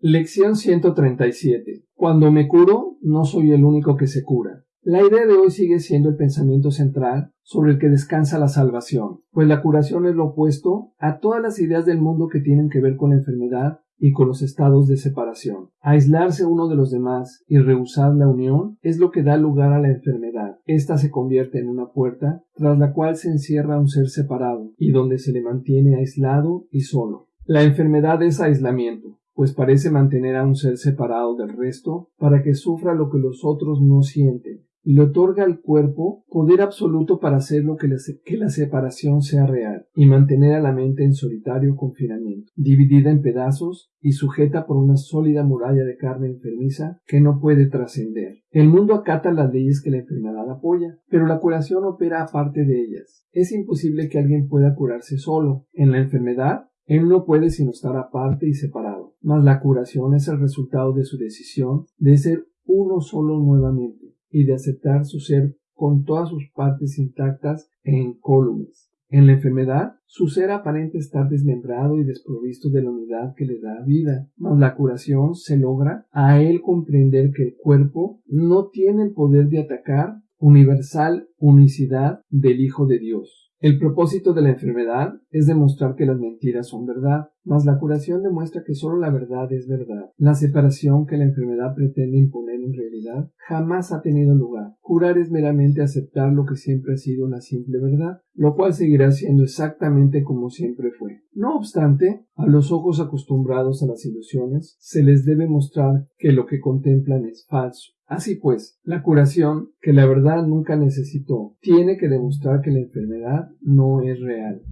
Lección 137. Cuando me curo, no soy el único que se cura. La idea de hoy sigue siendo el pensamiento central sobre el que descansa la salvación, pues la curación es lo opuesto a todas las ideas del mundo que tienen que ver con la enfermedad y con los estados de separación. Aislarse uno de los demás y rehusar la unión es lo que da lugar a la enfermedad. Esta se convierte en una puerta tras la cual se encierra un ser separado y donde se le mantiene aislado y solo. La enfermedad es aislamiento, pues parece mantener a un ser separado del resto para que sufra lo que los otros no sienten y le otorga al cuerpo poder absoluto para hacer lo que, que, la separación sea real y mantener a la mente en solitario confinamiento, dividida en pedazos y sujeta por una sólida muralla de carne enfermiza que no puede trascender. El mundo acata las leyes que la enfermedad apoya, pero la curación opera aparte de ellas. Es imposible que alguien pueda curarse solo. En la enfermedad, él no puede sino estar aparte y separado, mas la curación es el resultado de su decisión de ser uno solo nuevamente y de aceptar su ser con todas sus partes intactas e incólumes. En la enfermedad, su ser aparente estar desmembrado y desprovisto de la unidad que le da vida, mas la curación se logra a él comprender que el cuerpo no tiene el poder de atacar universal unicidad del Hijo de Dios. El propósito de la enfermedad es demostrar que las mentiras son verdad, mas la curación demuestra que solo la verdad es verdad. La separación que la enfermedad pretende imponer en realidad jamás ha tenido lugar. Curar es meramente aceptar lo que siempre ha sido la simple verdad, lo cual seguirá siendo exactamente como siempre fue. No obstante, a los ojos acostumbrados a las ilusiones, se les debe mostrar que lo que contemplan es falso. Así pues, la curación, que la verdad nunca necesitó, tiene que demostrar que la enfermedad no es real.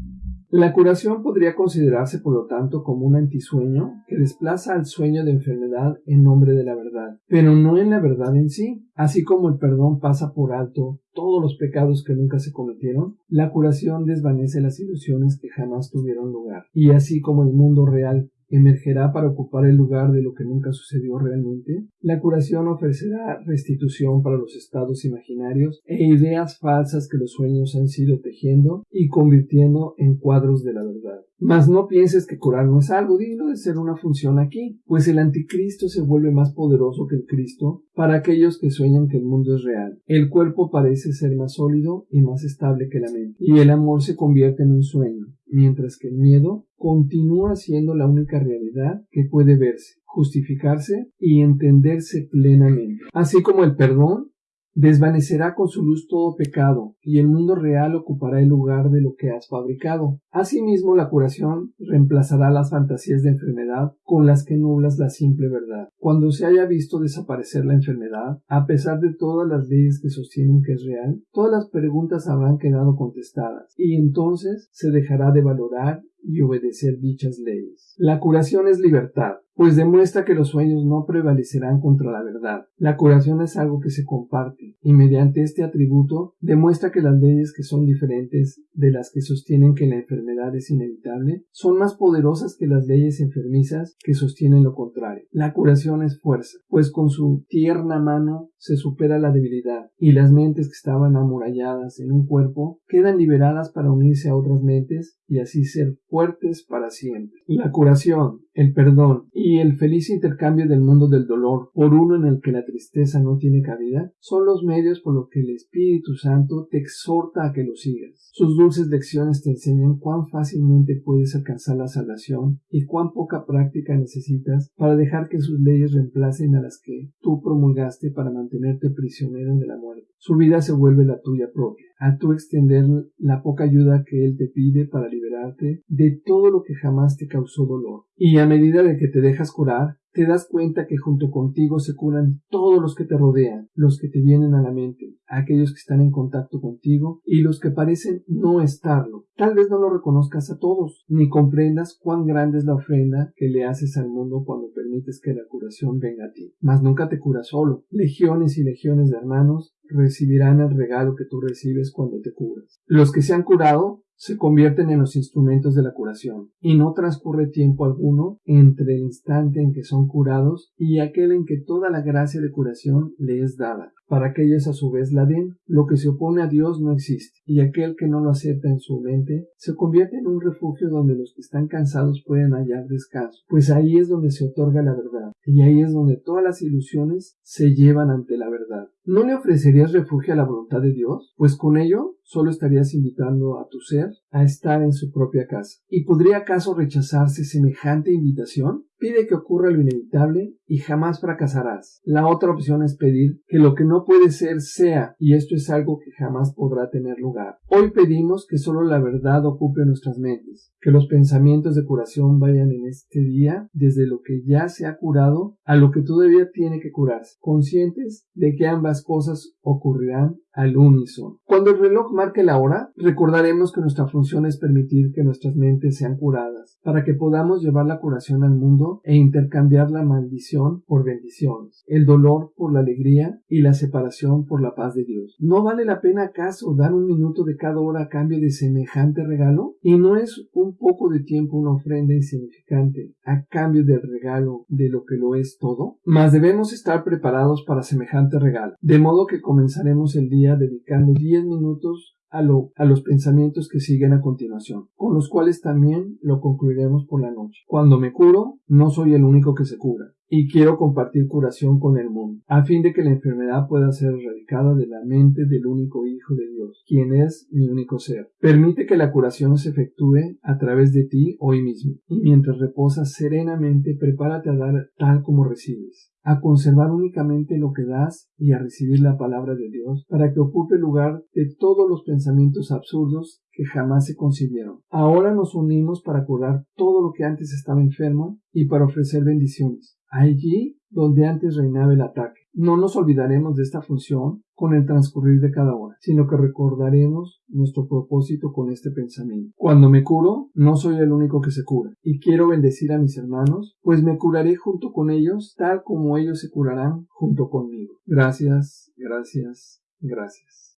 La curación podría considerarse, por lo tanto, como un antisueño que desplaza al sueño de enfermedad en nombre de la verdad, pero no en la verdad en sí. Así como el perdón pasa por alto todos los pecados que nunca se cometieron, la curación desvanece las ilusiones que jamás tuvieron lugar. Y así como el mundo real emergerá para ocupar el lugar de lo que nunca sucedió realmente. La curación ofrecerá restitución para los estados imaginarios e ideas falsas que los sueños han sido tejiendo y convirtiendo en cuadros de la verdad. Mas no pienses que curar no es algo digno de ser una función aquí, pues el anticristo se vuelve más poderoso que el Cristo para aquellos que sueñan que el mundo es real. El cuerpo parece ser más sólido y más estable que la mente, y el amor se convierte en un sueño, mientras que el miedo continúa siendo la única realidad que puede verse, justificarse y entenderse plenamente. Así como el perdón Desvanecerá con su luz todo pecado, y el mundo real ocupará el lugar de lo que has fabricado. Asimismo, la curación reemplazará las fantasías de enfermedad con las que nublas la simple verdad. Cuando se haya visto desaparecer la enfermedad, a pesar de todas las leyes que sostienen que es real, todas las preguntas habrán quedado contestadas, y entonces se dejará de valorar y obedecer dichas leyes. La curación es libertad, pues demuestra que los sueños no prevalecerán contra la verdad. La curación es algo que se comparte, y mediante este atributo demuestra que las leyes que son diferentes de las que sostienen que la enfermedad es inevitable son más poderosas que las leyes enfermizas que sostienen lo contrario. La curación es fuerza, pues con su tierna mano se supera la debilidad, y las mentes que estaban amuralladas en un cuerpo quedan liberadas para unirse a otras mentes y así ser fuertes para siempre. La curación, el perdón y el feliz intercambio del mundo del por uno en el que la tristeza no tiene cabida son los medios por los que el Espíritu Santo te exhorta a que lo sigas. Sus dulces lecciones te enseñan cuán fácilmente puedes alcanzar la salvación y cuán poca práctica necesitas para dejar que sus leyes reemplacen a las que tú promulgaste para mantenerte prisionero de la muerte. Su vida se vuelve la tuya propia. A tú extender la poca ayuda que Él te pide para liberarte de todo lo que jamás te causó dolor. Y a medida de que te dejas curar, te das cuenta que junto contigo se curan todos los que te rodean, los que te vienen a la mente, aquellos que están en contacto contigo y los que parecen no estarlo. Tal vez no lo reconozcas a todos, ni comprendas cuán grande es la ofrenda que le haces al mundo cuando permites que la curación venga a ti. Mas nunca te curas solo. Legiones y legiones de hermanos recibirán el regalo que tú recibes cuando te curas. Los que se han curado se convierten en los instrumentos de la curación, y no transcurre tiempo alguno entre el instante en que son curados y aquel en que toda la gracia de curación le es dada, para que ellos a su vez la den. Lo que se opone a Dios no existe, y aquel que no lo acepta en su mente se convierte en un refugio donde los que están cansados pueden hallar descanso, pues ahí es donde se otorga la verdad. Y ahí es donde todas las ilusiones se llevan ante la verdad. ¿No le ofrecerías refugio a la voluntad de Dios? Pues con ello solo estarías invitando a tu ser a estar en su propia casa. ¿Y podría acaso rechazarse semejante invitación? Pide que ocurra lo inevitable y jamás fracasarás. La otra opción es pedir que lo que no puede ser sea, y esto es algo que jamás podrá tener lugar. Hoy pedimos que solo la verdad ocupe nuestras mentes, que los pensamientos de curación vayan en este día desde lo que ya se ha curado a lo que todavía tiene que curarse, conscientes de que ambas cosas ocurrirán al unísono. Cuando el reloj marque la hora, recordaremos que nuestra función es permitir que nuestras mentes sean curadas, para que podamos llevar la curación al mundo e intercambiar la maldición por bendiciones, el dolor por la alegría y la separación por la paz de Dios. ¿No vale la pena acaso dar un minuto de cada hora a cambio de semejante regalo? ¿Y no es un poco de tiempo una ofrenda insignificante a cambio del regalo de lo que lo es todo? Mas debemos estar preparados para semejante regalo, de modo que comenzaremos el dedicando 10 minutos a, a los pensamientos que siguen a continuación, con los cuales también lo concluiremos por la noche. Cuando me curo, no soy el único que se cura y quiero compartir curación con el mundo, a fin de que la enfermedad pueda ser erradicada de la mente del único Hijo de Dios, quien es mi único ser. Permite que la curación se efectúe a través de ti hoy mismo, y mientras reposas serenamente, prepárate a dar tal como recibes a conservar únicamente lo que das y a recibir la palabra de Dios para que ocupe lugar de todos los pensamientos absurdos que jamás se concibieron. Ahora nos unimos para curar todo lo que antes estaba enfermo y para ofrecer bendiciones allí donde antes reinaba el ataque. No nos olvidaremos de esta función con el transcurrir de cada hora, sino que recordaremos nuestro propósito con este pensamiento. Cuando me curo, no soy el único que se cura, y quiero bendecir a mis hermanos, pues me curaré junto con ellos, tal como ellos se curarán junto conmigo. Gracias, gracias, gracias.